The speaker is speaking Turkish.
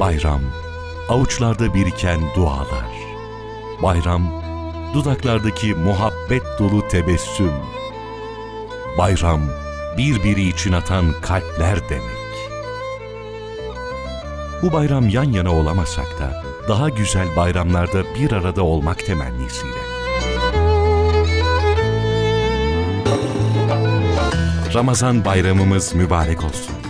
Bayram, avuçlarda biriken dualar. Bayram, dudaklardaki muhabbet dolu tebessüm. Bayram, birbiri için atan kalpler demek. Bu bayram yan yana olamasak da daha güzel bayramlarda bir arada olmak temennisiyle. Ramazan bayramımız mübarek olsun.